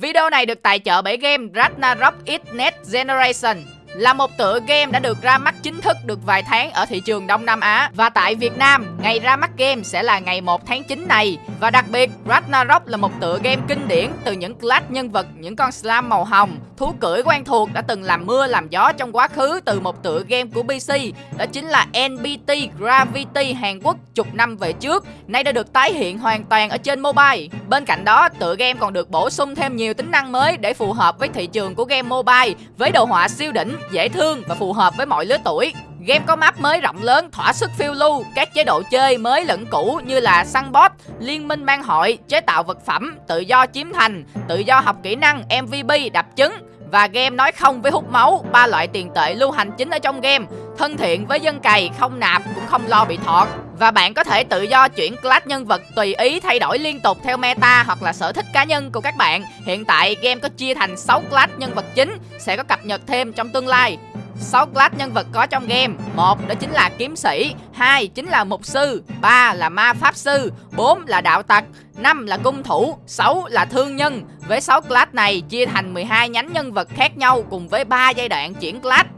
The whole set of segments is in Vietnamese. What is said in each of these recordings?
Video này được tài trợ bởi game Ragnarok X Next Generation là một tựa game đã được ra mắt chính thức được vài tháng ở thị trường Đông Nam Á và tại Việt Nam, ngày ra mắt game sẽ là ngày 1 tháng 9 này. Và đặc biệt, Ragnarok là một tựa game kinh điển từ những class nhân vật, những con slam màu hồng, thú cưỡi quen thuộc đã từng làm mưa làm gió trong quá khứ từ một tựa game của PC, đó chính là NBT Gravity Hàn Quốc chục năm về trước, nay đã được tái hiện hoàn toàn ở trên mobile. Bên cạnh đó, tựa game còn được bổ sung thêm nhiều tính năng mới để phù hợp với thị trường của game mobile với đồ họa siêu đỉnh dễ thương và phù hợp với mọi lứa tuổi. Game có map mới rộng lớn, thỏa sức phiêu lưu, các chế độ chơi mới lẫn cũ như là săn boss, liên minh mang hội, chế tạo vật phẩm, tự do chiếm thành, tự do học kỹ năng, MVP, đập trứng và game nói không với hút máu, ba loại tiền tệ lưu hành chính ở trong game, thân thiện với dân cày, không nạp cũng không lo bị thọt. Và bạn có thể tự do chuyển class nhân vật tùy ý thay đổi liên tục theo meta hoặc là sở thích cá nhân của các bạn. Hiện tại game có chia thành 6 class nhân vật chính, sẽ có cập nhật thêm trong tương lai. 6 class nhân vật có trong game. Một đó chính là kiếm sĩ. Hai chính là mục sư. Ba là ma pháp sư. Bốn là đạo tặc. Năm là cung thủ. 6 là thương nhân với 6 class này chia thành 12 nhánh nhân vật khác nhau cùng với 3 giai đoạn chuyển class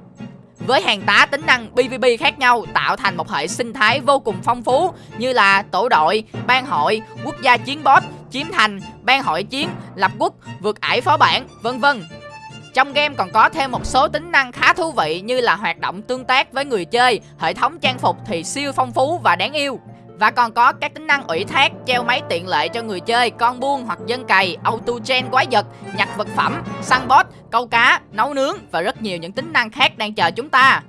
với hàng tá tính năng PvP khác nhau tạo thành một hệ sinh thái vô cùng phong phú như là tổ đội, ban hội, quốc gia chiến boss, chiếm thành, ban hội chiến, lập quốc, vượt ải phó bản, vân vân. Trong game còn có thêm một số tính năng khá thú vị như là hoạt động tương tác với người chơi, hệ thống trang phục thì siêu phong phú và đáng yêu. Và còn có các tính năng ủy thác, treo máy tiện lợi cho người chơi, con buôn hoặc dân cày, auto gen quái vật, nhặt vật phẩm, săn boss, câu cá, nấu nướng và rất nhiều những tính năng khác đang chờ chúng ta.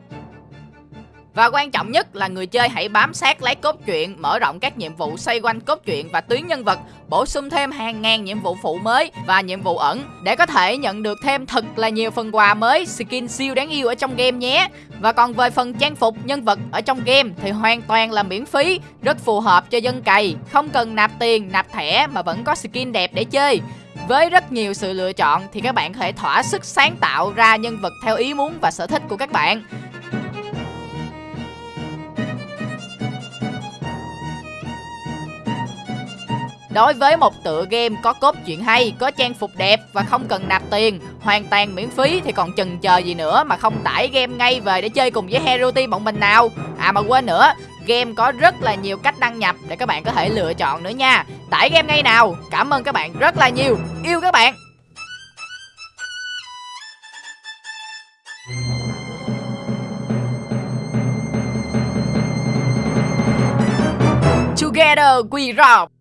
Và quan trọng nhất là người chơi hãy bám sát lấy cốt truyện, mở rộng các nhiệm vụ xoay quanh cốt truyện và tuyến nhân vật, bổ sung thêm hàng ngàn nhiệm vụ phụ mới và nhiệm vụ ẩn để có thể nhận được thêm thật là nhiều phần quà mới, skin siêu đáng yêu ở trong game nhé. Và còn về phần trang phục nhân vật ở trong game thì hoàn toàn là miễn phí, rất phù hợp cho dân cày, không cần nạp tiền, nạp thẻ mà vẫn có skin đẹp để chơi. Với rất nhiều sự lựa chọn thì các bạn có thể thỏa sức sáng tạo ra nhân vật theo ý muốn và sở thích của các bạn. Đối với một tựa game có cốt truyện hay, có trang phục đẹp và không cần nạp tiền, hoàn toàn miễn phí thì còn chần chờ gì nữa mà không tải game ngay về để chơi cùng với Hero Team bọn mình nào. À mà quên nữa, game có rất là nhiều cách đăng nhập để các bạn có thể lựa chọn nữa nha. Tải game ngay nào. Cảm ơn các bạn rất là nhiều. Yêu các bạn. Together we rock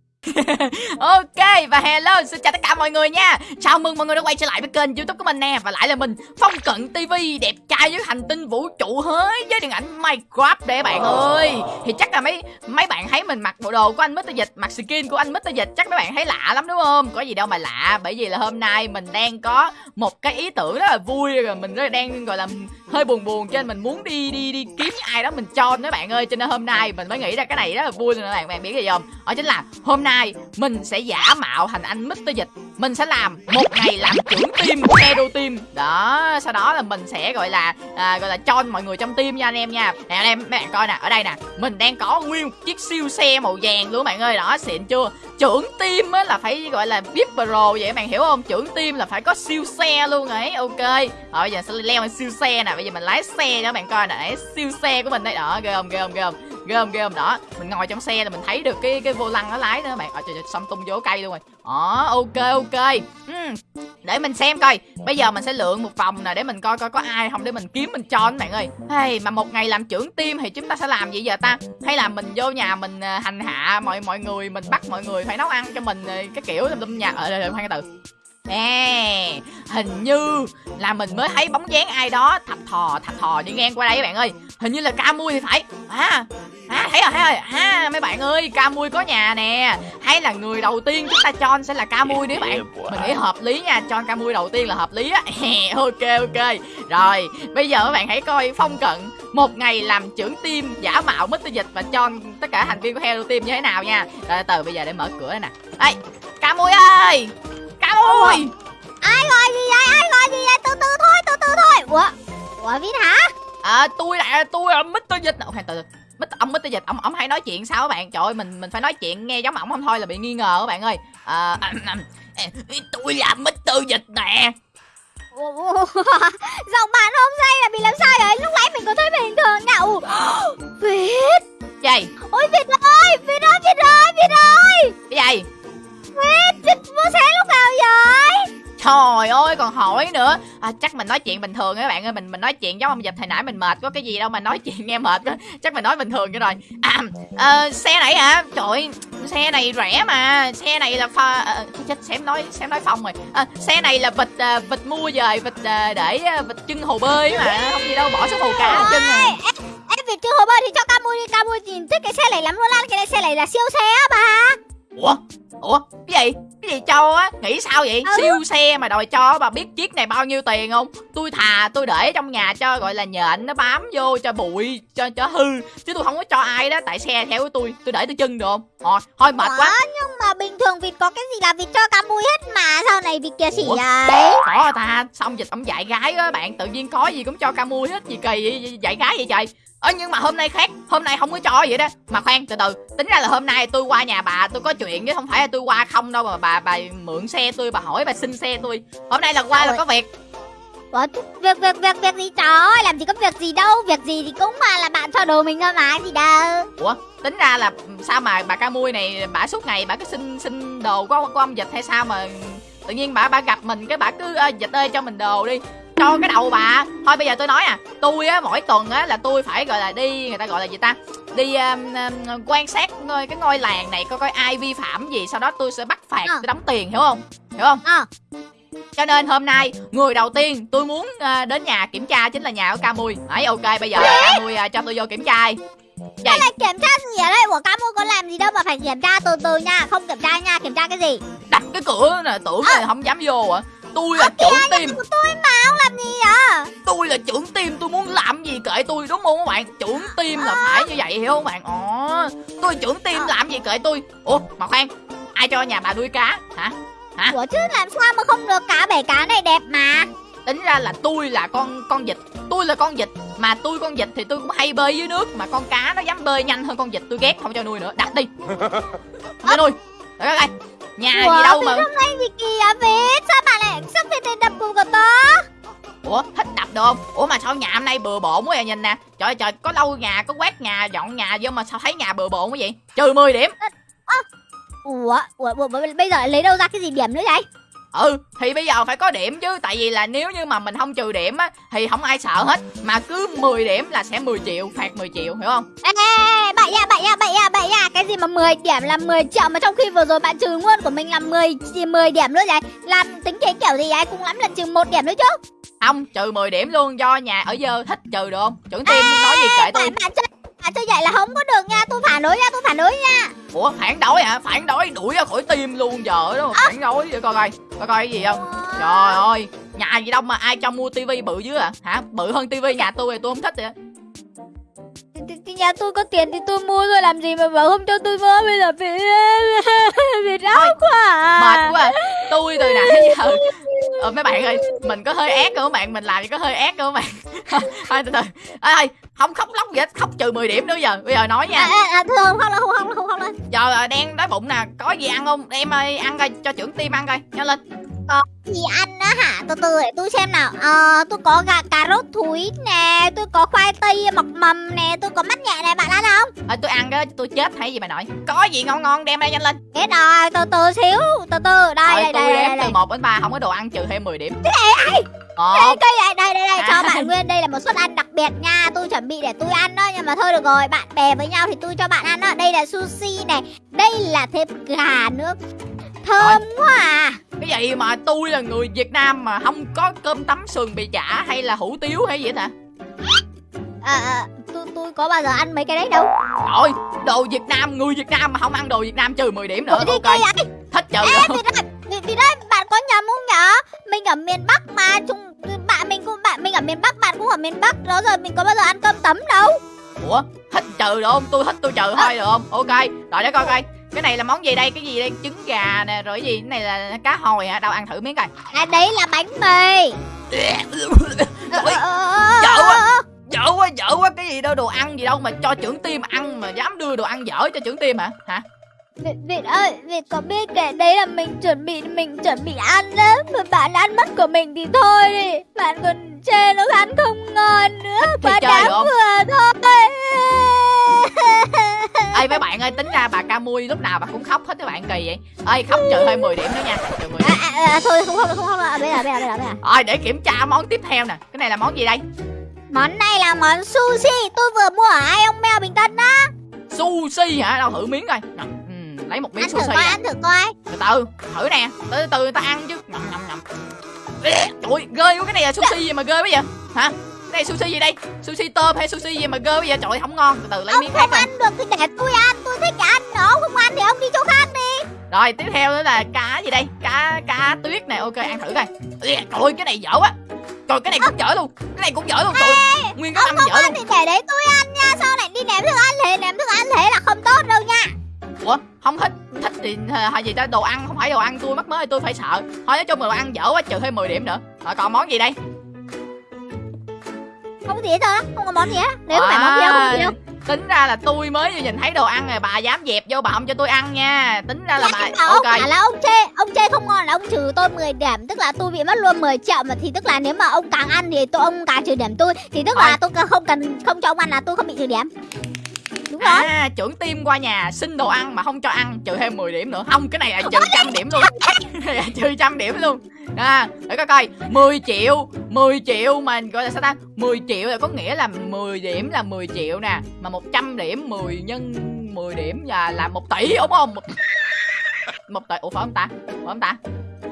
ok, và hello, xin chào tất cả mọi người nha. Chào mừng mọi người đã quay trở lại với kênh youtube của mình nè. Và lại là mình, phong cận tv đẹp trai với hành tinh vũ trụ hới với điện ảnh minecraft để bạn ơi. Thì chắc là mấy mấy bạn thấy mình mặc bộ đồ của anh mr dịch, mặc skin của anh mr dịch, chắc mấy bạn thấy lạ lắm, đúng không? Có gì đâu mà lạ, bởi vì là hôm nay mình đang có một cái ý tưởng rất là vui, rồi mình rất là đang, gọi là, hơi buồn buồn cho nên mình muốn đi đi đi kiếm ai đó mình cho mấy bạn ơi. Cho nên hôm nay mình mới nghĩ ra cái này rất là vui rồi các bạn bạn biết gì không? Đó chính là hôm nay nay mình sẽ giả mạo thành anh Mr. Dịch. Mình sẽ làm một ngày làm trưởng team của Hero Team. Đó, sau đó là mình sẽ gọi là à, gọi là cho mọi người trong team nha anh em nha. Nè anh em, mấy bạn coi nè, ở đây nè. Mình đang có nguyên một chiếc siêu xe màu vàng luôn bạn ơi. Đó, xịn chưa? Trưởng team á là phải gọi là VIP pro vậy bạn hiểu không? Trưởng team là phải có siêu xe luôn ấy Ok. Rồi bây giờ sẽ leo lên siêu xe nè. Bây giờ mình lái xe cho bạn coi nè. Siêu xe của mình đây. Đó, ghê không, ghê không, ghê không? Ghê không ghê không? Đó mình ngồi trong xe là mình thấy được cái cái vô lăng nó lái đó các bạn. Ở trời, trời xong tung vô cây luôn rồi. Đó ok ok. Uhm. để mình xem coi. Bây giờ mình sẽ lượn một vòng nè để mình coi coi có ai không để mình kiếm mình cho các bạn ơi. Hey, mà một ngày làm trưởng team thì chúng ta sẽ làm gì giờ ta? Hay là mình vô nhà mình à, hành hạ mọi mọi người mình bắt mọi người phải nấu ăn cho mình à, cái kiểu lâm nhà. Ờ, Ở đây khoan từ. Nè, hình như là mình mới thấy bóng dáng ai đó thập thò thập thò đi ngang qua đây các bạn ơi. Hình như là ca mui thì phải. À, à thấy rồi, thấy rồi. À, mấy bạn ơi, ca mui có nhà nè. Hay là người đầu tiên chúng ta cho sẽ là ca mui đấy bạn. Mình nghĩ hợp lý nha, cho ca mui đầu tiên là hợp lý á. Ok, ok. Rồi, bây giờ các bạn hãy coi phong cận. Một ngày làm trưởng team giả mạo Mr. Dịch và cho tất cả thành viên của Hero Team như thế nào nha. Rồi, từ bây giờ để mở cửa nè. Ê, ca mui ơi! Ca mui! Ai gọi gì vậy, ai gọi gì vậy? Từ từ thôi, từ từ thôi. Ủa, Ủa Vin hả? À tôi là tôi là Mr. Dịch. Ok từ Mít, ông Mr. Dịch ông ông hay nói chuyện sao các bạn trời ơi mình mình phải nói chuyện nghe giống ổng không thôi là bị nghi ngờ các bạn ơi à, tôi là Mr. Giọng bạn hôm nay là bị làm sao vậy? Lúc nãy mình có thấy bình thường nha. Ồ, Việt. Gì? Ôi Việt ơi, Việt ơi, Việt ơi, Việt ơi. Cái gì? Việt, Việt mua xe lúc nào vậy? Trời ơi còn hỏi nữa. À, Chắc mình nói chuyện bình thường các bạn ơi. Mình mình nói chuyện giống ông dịch hồi nãy mình mệt Có cái gì đâu mà nói chuyện nghe mệt quá Chắc mình nói bình thường cho rồi. À ờ, xe này hả? Trời ơi, xe này rẻ mà. Xe này là pha à, Chết xém nói xém nói phong rồi. À, Xe này là vịt à, vịt mua về Vịt à, để à, vịt chân hồ bơi mà. Không gì đâu bỏ số hồ cá chân à. Ê, Em Việt chưa hồ bơi thì cho Camui đi. Camui nhìn thích cái xe này lắm luôn á. Cái này xe này là siêu xe á bà. Ủa? Ủa? Cái gì cái gì cho á? Nghĩ sao vậy? Ừ. siêu xe mà đòi cho bà biết chiếc này bao nhiêu tiền không? Tôi thà tôi để trong nhà cho gọi là nhện nó bám vô cho bụi cho cho hư. Chứ tôi không có cho ai đó tại xe theo của tôi tôi để tôi chân được không? Thôi thôi mệt quá. Ủa, nhưng mà bình thường Việt có cái gì là Việt cho Camui hết mà Sao này Việt kia xỉ vậy? Có ta xong dịch ông dạy gái á bạn tự nhiên có gì cũng cho ca mui hết gì kỳ vậy? Dạy gái vậy trời ơ nhưng mà hôm nay khác. Hôm nay không có cho vậy đó. Mà khoan từ từ. Tính ra là hôm nay tôi qua nhà bà tôi có chuyện chứ không phải là tôi qua không đâu mà bà bà mượn xe tôi bà hỏi bà xin xe tôi. Hôm nay là qua là Trời. có việc. Ủa, việc việc việc việc gì trời ơi làm gì có việc gì đâu. Việc gì thì cũng mà là bạn cho đồ mình thôi mà gì đâu. Ủa tính ra là sao mà bà ca mui này bà suốt ngày bà cứ xin xin đồ của, của ông dịch hay sao mà tự nhiên bà bà gặp mình cái bà cứ "Ơ, dịch ơi cho mình đồ đi cho cái đầu bà. Thôi bây giờ tôi nói à. Tôi á mỗi tuần á là tôi phải gọi là đi người ta gọi là gì ta? Đi um, um, quan sát ngôi cái ngôi làng này coi coi ai vi phạm gì sau đó tôi sẽ bắt phạt Ờ. tôi đóng tiền hiểu không? Hiểu không? Ờ. cho nên hôm nay người đầu tiên tôi muốn à, đến nhà kiểm tra chính là nhà của Camui ấy ok bây giờ Camui à, cho tôi vô kiểm tra. Cái này kiểm tra gì ở đây? Ủa Camui có làm gì đâu mà phải kiểm tra từ từ nha. Không kiểm tra nha kiểm tra cái gì? Đặt cái cửa nè tưởng là không dám vô à tôi là trưởng team. của tôi mà không làm gì à tôi là trưởng team tôi muốn làm gì kệ tôi đúng không các bạn? Trưởng team là phải như vậy hiểu không bạn? Ồ tôi là trưởng Ờ. làm gì kệ tôi? Ủa mà khoan ai cho nhà bà nuôi cá? Hả? Hả? Ủa chứ làm sao mà không được? Cá bể cá này đẹp mà. Tính ra là tôi là con con vịt. Tôi là con vịt mà tôi con vịt thì tôi cũng hay bơi dưới nước mà con cá nó dám bơi nhanh hơn con vịt tôi ghét không cho nuôi nữa. Đặt đi. Không cho nuôi để coi nhà Ủa, gì đâu mà. hôm nay gì à Việt? Sao bà lại sao Việt lại đập cùng của tớ? Ủa thích đập được không? Ủa mà sao nhà hôm nay bừa bộn quá vậy nhìn nè. Trời ơi trời có lau nhà có quét nhà dọn nhà vô mà sao thấy nhà bừa bộn quá vậy? Trừ 10 điểm. Ủa, ủa, ủa bây giờ lấy đâu ra cái gì điểm nữa vậy ừ thì bây giờ phải có điểm chứ. Tại vì là nếu như mà mình không trừ điểm á thì không ai sợ hết. Mà cứ 10 điểm là sẽ 10 triệu phạt 10 triệu hiểu không? Ê, bậy nha, bậy nha, bậy nha, bậy nha Cái gì mà 10 điểm là 10 triệu Mà trong khi vừa rồi bạn trừ luôn của mình là 10, 10 điểm nữa vậy Làm tính thế kiểu gì vậy Cũng lắm là trừ một điểm nữa chứ. Không trừ 10 điểm luôn. Do nhà ở dơ thích trừ được không? Trưởng team nói gì kệ tôi. Bạn, bạn chơi bạn chơi vậy? Là không có được nha. Tôi phản đối nha, tôi phản đối nha. Ủa phản đối hả? Phản đối? Đuổi ra khỏi team luôn giờ đó phản đối vậy coi coi. Coi coi cái gì không? Trời ơi nhà gì đâu mà ai cho mua tivi bự dữ à? Hả? Bự hơn tivi nhà tôi thì tôi không thích vậy. Nhà tôi có tiền thì tôi mua thôi. Làm gì mà bảo không cho tôi mua? Bây giờ bị bị ráo quá à. mệt quá. À. tôi từ nãy giờ ờ, mấy bạn ơi mình có hơi ác không các bạn? Mình làm gì có hơi ác không các bạn? Thôi từ từ. Ê ơi không khóc lóc gì hết khóc trừ 10 điểm nữa giờ. Bây giờ nói à, nha. À, à, thường không là không không không không lên giờ à, đang đói bụng nè. Có gì ăn không? Em ơi ăn coi cho trưởng team ăn coi. Nhanh lên. Gì ăn á hả? Từ từ để tôi xem nào. Ờ tôi có gà cà rốt thúi nè tôi có khoai tây mọc mầm nè tôi có mắt nhẹ nè bạn ăn không à, tôi ăn cái tôi chết hay gì bà nội có gì ngon ngon đem đây nhanh lên. Hết rồi từ từ xíu từ từ đây Rồi đây tôi đây đếm đây từ đây. 1 đến 3 không có đồ ăn trừ thêm 10 điểm. Đây một. Cây đây đây đây đây cho À. bạn nguyên đây là một suất ăn đặc biệt nha. Tôi chuẩn bị để tôi ăn đó nhưng mà thôi được rồi bạn bè với nhau thì tôi cho bạn ăn đó. Đây là sushi này đây là thịt gà nữa thơm quá à. Cái gì mà tôi là người Việt Nam mà không có cơm tấm sườn bì chả hay là hủ tiếu hay gì hết hả à, à, tôi tôi có bao giờ ăn mấy cái đấy đâu. Trời đồ Việt Nam người Việt Nam mà không ăn đồ Việt Nam trừ 10 điểm nữa Ủa thì ok vậy? Thích trừ Ê, vì đây bạn có nhầm không nhở? Mình ở miền Bắc mà, chung bạn mình cũng bạn mình ở miền Bắc, bạn cũng ở miền Bắc, đó rồi mình có bao giờ ăn cơm tấm đâu. ủa thích trừ được không? Tôi thích tôi trừ thôi được không? Ok rồi để coi coi. Cái này là món gì đây? Cái gì đây? Trứng gà nè rồi cái gì? Cái này là cá hồi hả? Đâu ăn thử miếng coi. À đấy là bánh mì. Ôi, Ờ, dở quá. Dở quá dở quá cái gì đâu đồ ăn gì đâu mà cho trưởng team ăn mà dám đưa đồ ăn dở cho trưởng team hả hả? Việt, Việt ơi, Việt có biết cái đấy là mình chuẩn bị mình chuẩn bị ăn đó. Mà bạn ăn mất của mình thì thôi đi. Bạn còn chê nó ăn không ngon nữa. Quá đáng vừa thôi. Ê mấy bạn ơi tính ra bà ca mui lúc nào bà cũng khóc hết các bạn kỳ vậy. Ơi khóc trừ hơi 10 điểm nữa nha. Trừ 10 điểm. À, à, à, Thôi không không không không bây giờ bây giờ bây giờ bây giờ. Rồi để kiểm tra món tiếp theo nè. Cái này là món gì đây Món này là món sushi. Tôi vừa mua ở ai ông mèo Bình Tân đó. Sushi hả? Đâu thử miếng coi. Nè, ừ, lấy một miếng Ăn thử sushi coi, nè. ăn thử coi. Từ từ thử nè. Từ từ ta ăn chứ. Nhầm nhầm nhầm trời quá cái này là sushi gì mà ghê bây giờ hả? Cái này sushi gì đây? Sushi tôm hay sushi gì mà ghê bây giờ trời ơi, không ngon. Từ từ lấy Ông miếng khác không coi. ăn được thì để tôi ăn. Tôi thích ăn nữa. Ông không ăn thì ông đi chỗ khác đi. Rồi tiếp theo nữa là cá gì đây? Cá cá tuyết này ok ăn thử coi. Ê, trời ơi, cái này dở quá trời cái này cũng dở luôn. Cái này cũng dở luôn trời. Ơi, nguyên cái Ông năm dở luôn. thì để đấy tôi ăn nha. Sao lại đi ném thức ăn thế Ném thức ăn thế là không tốt đâu nha. Ủa không thích thích thì hay gì ta đồ ăn không phải đồ ăn tôi mắc mới tôi phải sợ. Thôi nói chung là đồ ăn dở quá trừ thêm 10 điểm nữa. Rồi còn món gì đây? Không có gì hết trơn á Không có món gì hết. Nếu không phải món gì đâu không có gì đâu tính ra là tôi mới vừa nhìn thấy đồ ăn rồi bà dám dẹp vô bà không cho tôi ăn nha. Tính ra là Dạ, bà ông ok. bảo là ông chê Ông chê không ngon là ông trừ tôi 10 điểm Tức là tôi bị mất luôn 10 triệu mà Thì tức là nếu mà ông càng ăn thì tôi ông càng trừ điểm tôi Thì tức là tôi không cần không cho ông ăn là tôi không bị trừ điểm Đúng rồi. À trưởng team qua nhà xin đồ ăn mà không cho ăn trừ thêm 10 điểm nữa. Không cái này là trừ trăm điểm luôn. Là trừ trăm điểm luôn. À để coi coi. 10 triệu 10 triệu mà gọi là sao ta? 10 triệu là có nghĩa là 10 điểm là 10 triệu nè mà 100 điểm 10 nhân 10 điểm là là 1 tỷ đúng không? Một, một tỷ. Ủa phải không ta? Phải không ta?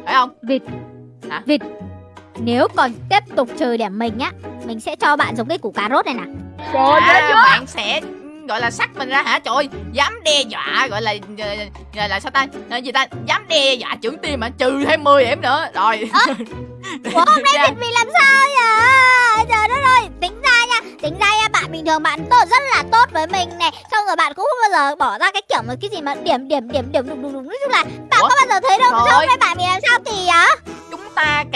Phải không? Vịt. Hả? Vịt. Nếu còn tiếp tục trừ điểm mình á Mình sẽ cho bạn giống cái củ cà rốt này nè. À, bạn sẽ gọi là sắc mình ra hả? Trời ơi, dám đe dọa gọi là gọi là sao ta? Ờ, gì ta? Dám đe dọa trưởng team mà trừ thêm 10 điểm nữa. Rồi. Ủa hôm nay thịt vì làm sao vậy? Trời đất ơi Tính ra nha Tính ra nha bạn bình thường bạn tốt rất là tốt với mình này. Xong rồi bạn cũng không bao giờ bỏ ra cái kiểu mà cái gì mà điểm điểm điểm điểm đúng đúng đúng Nói chung là bạn Ủa? có bao giờ thấy đâu. Sao hôm ơi. nay bạn bị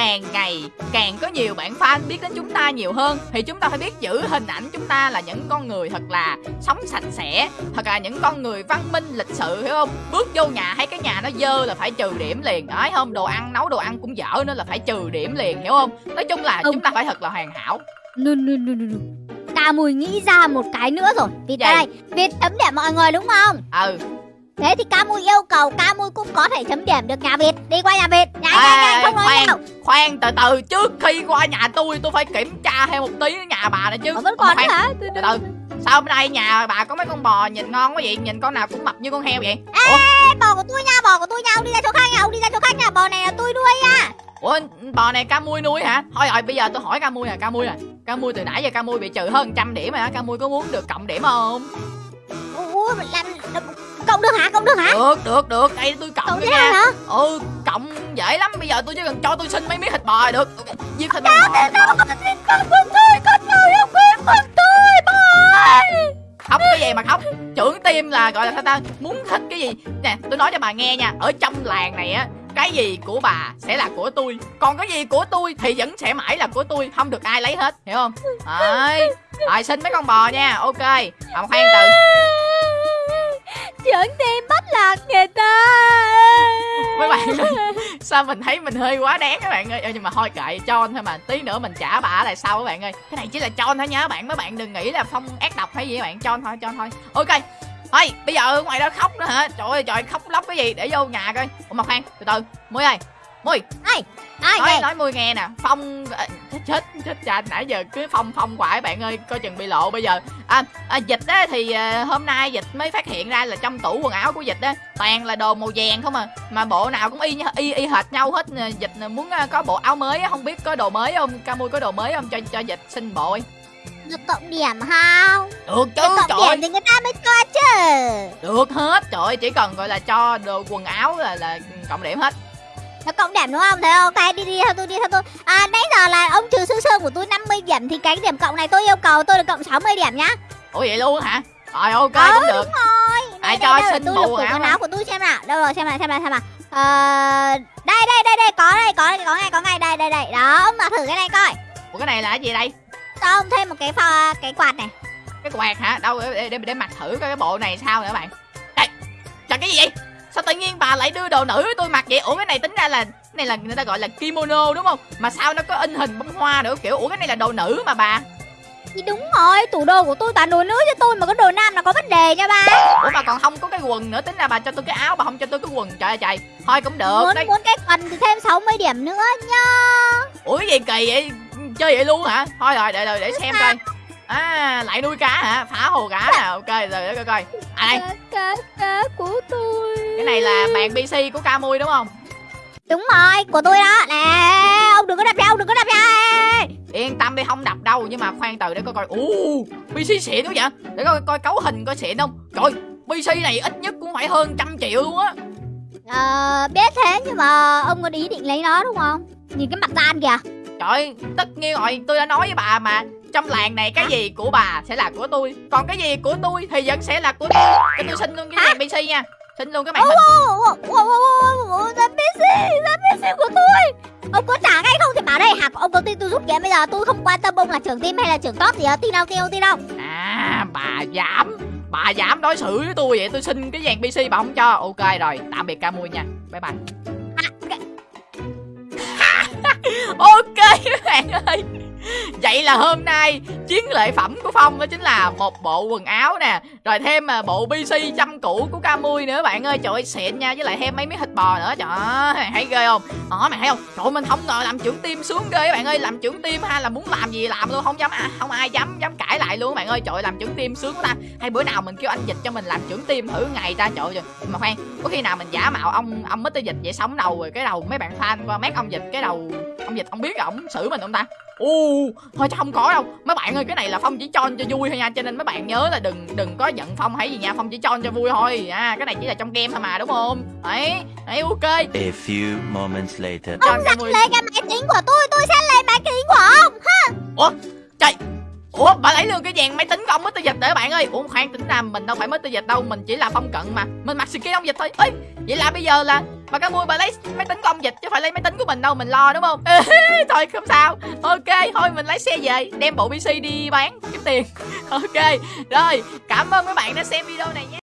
càng ngày càng có nhiều bạn fan biết đến chúng ta nhiều hơn thì chúng ta phải biết giữ hình ảnh chúng ta là những con người thật là sống sạch sẽ thật là những con người văn minh lịch sự hiểu không? Bước vô nhà thấy cái nhà nó dơ là phải trừ điểm liền đấy không? Đồ ăn nấu đồ ăn cũng dở nữa là phải trừ điểm liền hiểu không? Nói chung là Ừ. chúng ta phải thật là hoàn hảo. No no no no no Ca mùi nghĩ ra một cái nữa rồi. Vì đây Việt chấm điểm mọi người đúng không? Ừ Thế thì ca mùi yêu cầu ca mùi cũng có thể chấm điểm được nhà Việt. Đi qua nhà Việt. Nhanh nhanh nhanh không nói khoan. nhau khoan từ từ. Trước khi qua nhà tôi tôi phải kiểm tra thêm một tí nhà bà nữa chứ. Vẫn còn nữa khoan, hả? từ từ. Sao hôm nay nhà bà có mấy con bò nhìn ngon quá vậy? Nhìn con nào cũng mập như con heo vậy? Ê bò của tôi nha bò của tôi nha. Ông đi ra chỗ khác nha Ông đi ra chỗ khác nha. Bò này là tôi nuôi nha ủa bò này ca mui nuôi hả? Thôi rồi bây giờ tôi hỏi ca mui nè ca mui nè. Ca mui từ nãy giờ ca mui bị trừ hơn trăm điểm rồi hả ca mui có muốn được cộng điểm không? Ủa làm Cộng được hả? Cộng được hả? Được được được. Đây tôi cộng Cộng nha hả? Ừ cộng dễ lắm. Bây giờ tôi chỉ cần cho tôi xin mấy miếng thịt bò là được giết thịt bò. Thịt bò. Con tôi Con tôi không? Biết con tôi bò khóc cái gì mà khóc trưởng team là gọi là sao ta? Muốn thích cái gì? Nè tôi nói cho bà nghe nha. Ở trong làng này á cái gì của bà sẽ là của tôi. Còn cái gì của tôi thì vẫn sẽ mãi là của tôi. Không được ai lấy hết hiểu không? Đấy. Rồi xin mấy con bò nha. Ok. À, khoan từ dẫn đem bắt lạc người ta. Mấy bạn ơi, sao mình thấy mình hơi quá đáng các bạn ơi? Nhưng mà thôi kệ cho thôi mà. Tí nữa mình trả bà lại sau các bạn ơi. Cái này chỉ là cho thôi nha các bạn mấy bạn đừng nghĩ là phong ác độc hay gì các bạn. Cho thôi cho thôi. Ok thôi bây giờ ngoài đó khóc nữa hả? Trời ơi trời khóc lóc cái gì? Để vô nhà coi. Ủa mà khoan từ từ. Mới ơi mui Ai? Nói vậy? nói mui nghe nè. Phong à, chết chết chết cha nãy giờ cứ phong phong các bạn ơi coi chừng bị lộ bây giờ. À, à dịch á thì à, hôm nay dịch mới phát hiện ra là trong tủ quần áo của dịch á toàn là đồ màu vàng không à. Mà bộ nào cũng y y y hệt nhau hết. Nè, dịch muốn à, có bộ áo mới không biết có đồ mới không ca mui có đồ mới không cho cho dịch xin bộ Được cộng điểm không? Được chứ Được trời cộng ơi, điểm thì người ta mới cho chứ. Được hết trời chỉ cần gọi là cho đồ quần áo là là cộng điểm hết Nó cộng điểm đúng không? Thế ok đi đi theo tôi đi theo tôi. À nãy giờ là ông trừ sương sương của tôi 50 điểm Thì cái điểm cộng này tôi yêu cầu tôi được cộng 60 điểm nhá. Ủa vậy luôn hả? Rồi ok Ừ, cũng được. đúng rồi. Ai cho xin tôi lục quần áo của tôi xem nào. Đâu rồi xem nào xem nào xem nào Ờ, đây đây đây đây có đây có đây có ngay có ngay đây đây đây. Đó ông mà thử cái này coi. Ủa cái này là cái gì đây? Cho ông thêm một cái pho, cái quạt này. Cái quạt hả? Đâu để, để, để mặc thử cái bộ này sao nữa bạn. Đây Trời cái gì vậy Sao tự nhiên bà lại đưa đồ nữ với tôi mặc vậy? Ủa cái này tính ra là cái này là người ta gọi là kimono đúng không? Mà sao nó có in hình bông hoa nữa Kiểu ủa cái này là đồ nữ mà bà? Thì đúng rồi, tủ đồ của tôi toàn đồ nữ cho tôi mà có đồ nam là có vấn đề nha ba. Ủa mà còn không có cái quần nữa Tính ra bà cho tôi cái áo bà không cho tôi cái quần. Trời ơi trời. Thôi cũng được. Muốn đấy muốn cái quần thì thêm 60 điểm nữa nha. Ủa cái gì kỳ vậy? Chơi vậy luôn hả? Thôi rồi để để, để xem coi À lại nuôi cá hả Phá hồ cá nè Ok rồi để coi coi À đây Cá, cá, cá của tôi. cái này là bàn PC của Camui đúng không Đúng rồi, của tôi đó. Nè, ông đừng có đập ra, ông đừng có đập ra. Yên tâm đi không đập đâu Nhưng mà khoan từ để coi coi Ồ PC xịn quá vậy Để coi coi cấu hình coi xịn không Trời PC này ít nhất cũng phải hơn trăm triệu luôn á Ờ, biết thế nhưng mà ông có ý định lấy nó đúng không? Nhìn cái mặt gian kìa. Trời tất nhiên rồi tôi đã nói với bà mà Trong làng này cái gì của bà sẽ là của tôi. Còn cái gì của tôi thì vẫn sẽ là của tôi. Cho tôi xin luôn cái màn PC nha. Xin luôn cái màn hình. ra PC, ra PC của tôi. Ông có trả ngay không thì bảo đây hả? Ông có tin tôi giúp kìa bây giờ tôi không quan tâm ông là trưởng team hay là trưởng top gì đó. Tin đâu, tin đâu, tin đâu. À bà dám Bà dám đối xử với tôi vậy tôi xin cái dàn PC bà không cho. Ok rồi tạm biệt Camui nha. Bye bye. À, Ok. Các bạn ơi Vậy là hôm nay chiến lợi phẩm của Phong đó chính là một bộ quần áo nè Rồi thêm mà bộ PC chăm cũ của Camui nữa. Bạn ơi Trời ơi xịn nha Với lại thêm mấy miếng thịt bò nữa. Trời ơi thấy ghê không? Đó mày thấy không? Trời mình không ngờ làm trưởng tim xuống ghê bạn ơi. Làm trưởng tim hay là muốn làm gì làm luôn Không dám à, không ai dám dám cãi lại luôn bạn ơi. Trời ơi làm trưởng tim sướng quá ta. Hay bữa nào mình kêu anh dịch cho mình làm trưởng tim thử ngày ta. Trời ơi mà khoan Có khi nào mình giả mạo ông ông Mr Dịch vậy sống đầu rồi Cái đầu mấy bạn fan qua mét ông dịch Cái đầu ông dịch ông biết là ông xử mình không ta? U thôi chắc không có đâu. Mấy bạn ơi cái này là phong chỉ cho cho vui thôi nha cho nên mấy bạn nhớ là đừng đừng có giận phong hay gì nha phong chỉ cho cho vui thôi. À cái này chỉ là trong game thôi mà đúng không? Đấy đấy ok. A few moments later. Ông giật lấy cái máy tính của tôi, tôi sẽ lấy máy tính của ông. trời. Ủa bà lấy luôn cái dàn máy tính của ông mới tư dịch để bạn ơi. Ủa khoan tính ra mình đâu phải mới tư dịch đâu mình chỉ là phong cận mà. Mình mặc skin ông dịch thôi. Ơi vậy là bây giờ là bà cá mui bà lấy máy tính của ông dịch chứ phải lấy máy tính của mình đâu, mình lo đúng không? Thôi, không sao. Ok, thôi, mình lấy xe về, đem bộ pc đi bán kiếm tiền. Ok, rồi, cảm ơn mấy bạn đã xem video này nhé